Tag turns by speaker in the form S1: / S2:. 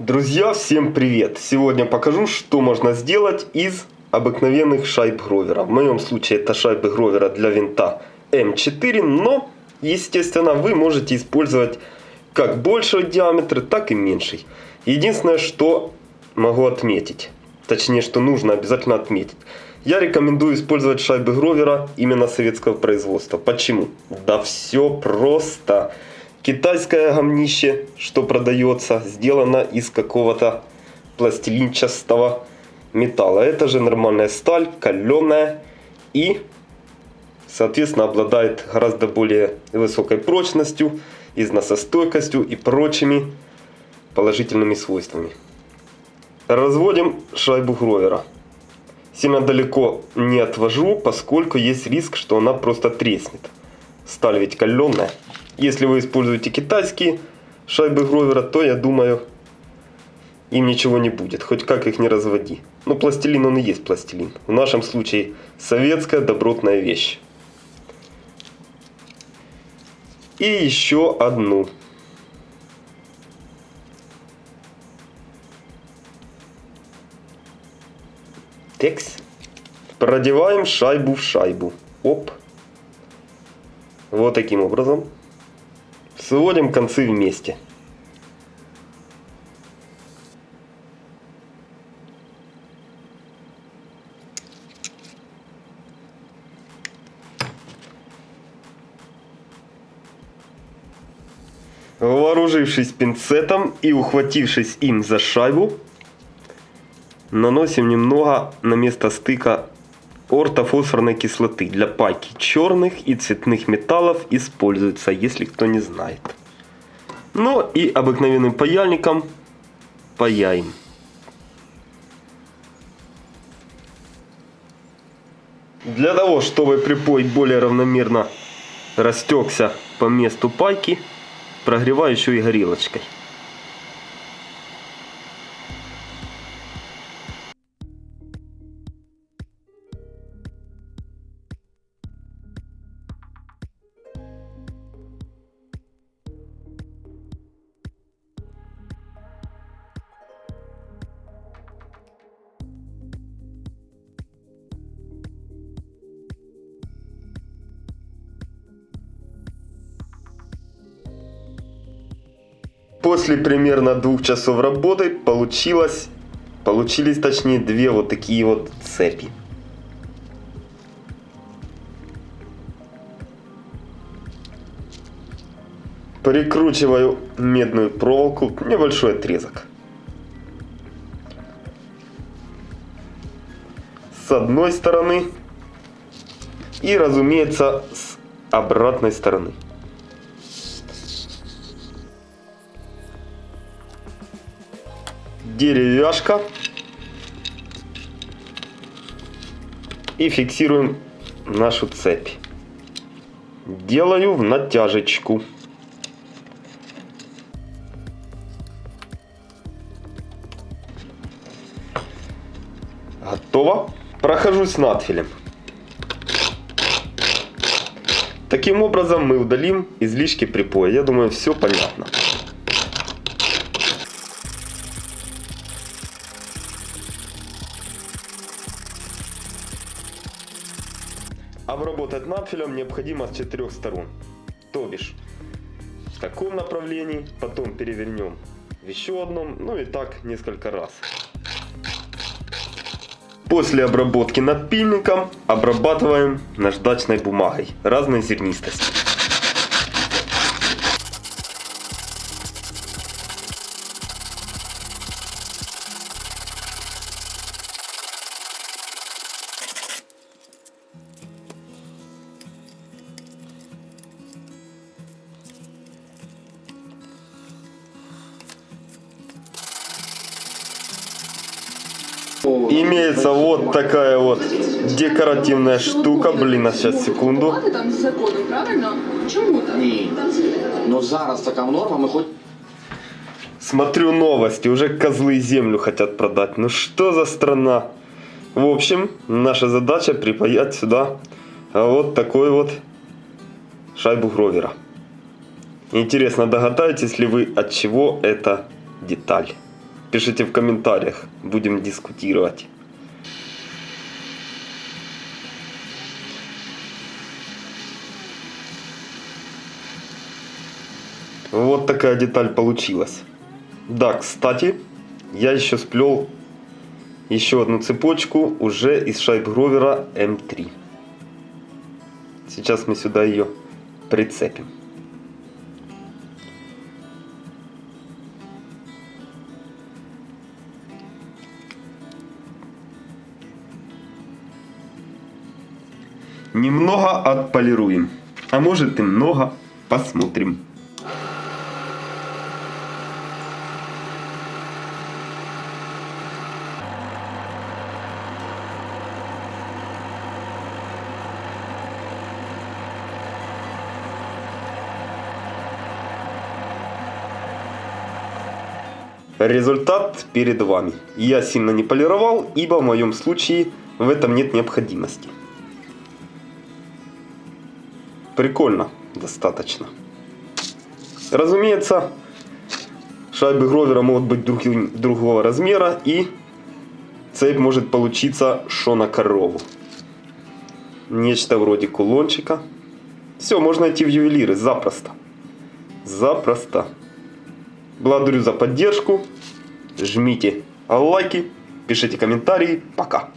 S1: Друзья, всем привет! Сегодня покажу, что можно сделать из обыкновенных шайб Гровера. В моем случае это шайбы Гровера для винта М4, но, естественно, вы можете использовать как большего диаметра, так и меньший. Единственное, что могу отметить, точнее, что нужно обязательно отметить. Я рекомендую использовать шайбы Гровера именно советского производства. Почему? Да все просто. Китайское гомнище, что продается, сделано из какого-то пластилинчастого металла. Это же нормальная сталь, каленая и, соответственно, обладает гораздо более высокой прочностью, износостойкостью и прочими положительными свойствами. Разводим шайбу Гровера. Сильно далеко не отвожу, поскольку есть риск, что она просто треснет. Сталь ведь каленая. Если вы используете китайские шайбы Гровера, то я думаю, им ничего не будет. Хоть как их не разводи. Но пластилин он и есть пластилин. В нашем случае советская добротная вещь. И еще одну. Текс. Продеваем шайбу в шайбу. Оп. Вот таким образом. Сводим концы вместе. Вооружившись пинцетом и ухватившись им за шайбу, наносим немного на место стыка ортофосфорной кислоты для пайки черных и цветных металлов используется, если кто не знает. Ну и обыкновенным паяльником паяем. Для того, чтобы припой более равномерно растекся по месту пайки, прогреваю еще и горелочкой. После примерно двух часов работы получилось, получились точнее две вот такие вот цепи. Прикручиваю медную проволоку, небольшой отрезок. С одной стороны и, разумеется, с обратной стороны. Деревяшка. И фиксируем нашу цепь. Делаю в натяжечку. Готово. Прохожусь надфилем. Таким образом мы удалим излишки припоя. Я думаю, все понятно. Обработать надфилем необходимо с четырех сторон. То бишь, в таком направлении, потом перевернем в еще одном, ну и так несколько раз. После обработки надпильником обрабатываем наждачной бумагой разной зернистости. Имеется вот такая вот декоративная штука. Блин, а сейчас секунду.
S2: Ну зараз така норма, хоч
S1: Смотрю новости, уже козлы землю хотят продать. Ну что за страна? В общем, наша задача припаять сюда вот такой вот шайбу Гровера. Интересно, догадаетесь ли вы, от чего эта деталь? Пишите в комментариях, будем дискутировать. Вот такая деталь получилась. Да, кстати, я еще сплел еще одну цепочку уже из шайб Гровера М3. Сейчас мы сюда ее прицепим. Немного отполируем, а может и много, посмотрим. Результат перед вами. Я сильно не полировал, ибо в моем случае в этом нет необходимости. Прикольно, достаточно. Разумеется, шайбы Гровера могут быть друг, другого размера и цепь может получиться шо на корову. Нечто вроде кулончика. Все, можно идти в ювелиры запросто. Запросто. Благодарю за поддержку. Жмите лайки, пишите комментарии. Пока.